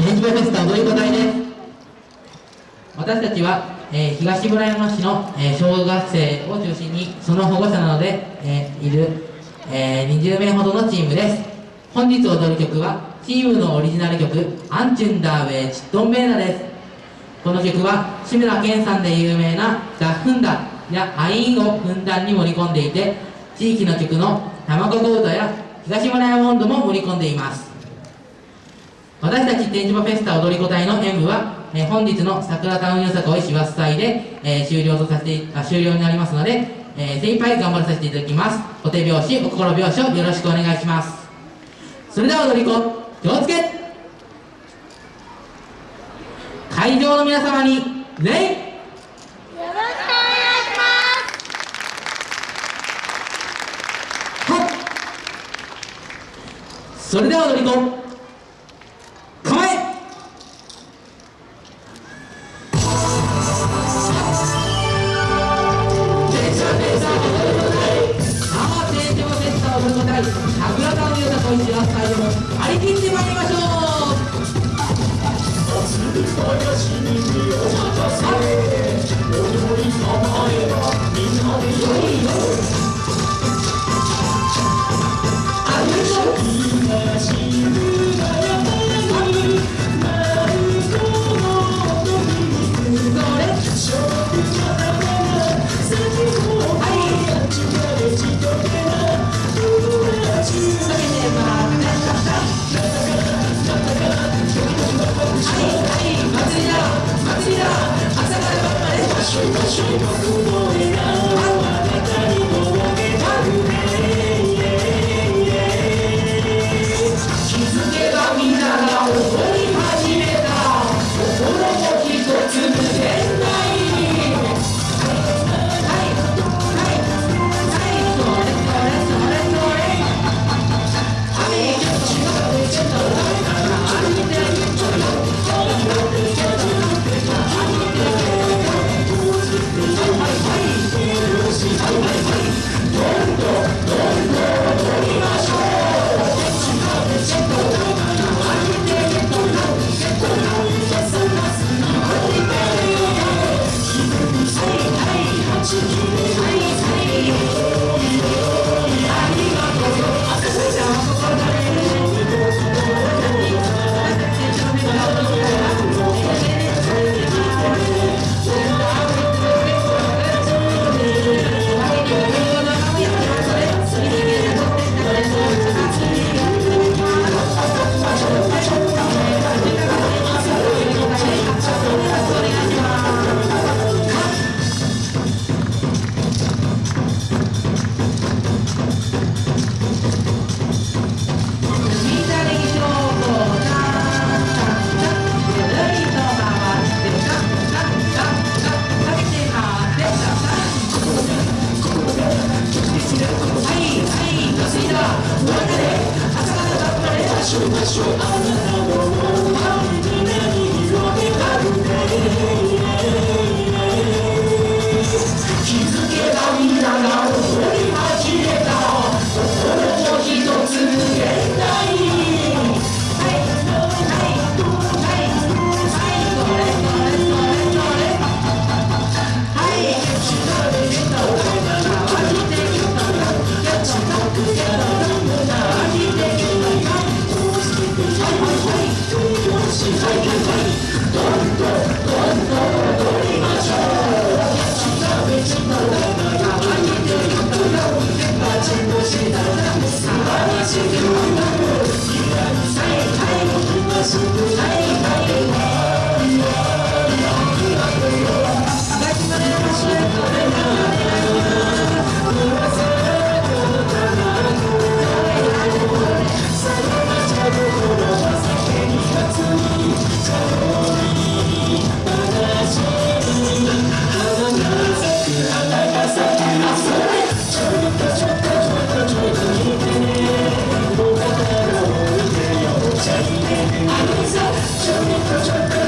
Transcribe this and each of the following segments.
電磁波フェスタ踊り子隊です私たちは、えー東村山市の、えー小学生を中心にその保護者などで、えーいる、え20名ほどのチームです。本日踊る曲はチームのオリジナル曲「アンチュンダーウェイチットンベーナ」です。この曲は志村けんさんで有名な「ダッフンダ」や「アイン」をふんだんに盛り込んでいて地域の曲の「卵子歌」や「東村山温度」も盛り込んでいます。私たち展示場フェスタ踊り子隊の演舞は、えー本日の桜タウンよさこい師走祭で、えー終了とさせてあ終了になりますので、えー精一杯頑張らさせていただきます。お手拍子お心拍子をよろしくお願いします。それでは踊り子気をつけ。会場の皆様に礼。よろしくお願いします。はっそれでは踊り子。みんなで一緒こうタンタンタンタンタン頑張れますぐは I was a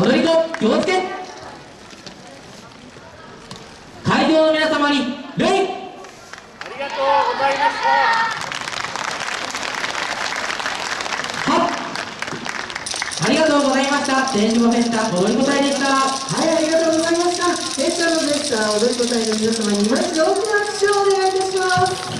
踊り子気をつけ会場の皆様に礼ありがとうございましたはありがとうございました天島フェスタ踊り子隊でしたはい、ありがとうございました。エスタのベスター踊り子隊の皆様にまず大きな拍手をお願いいたします。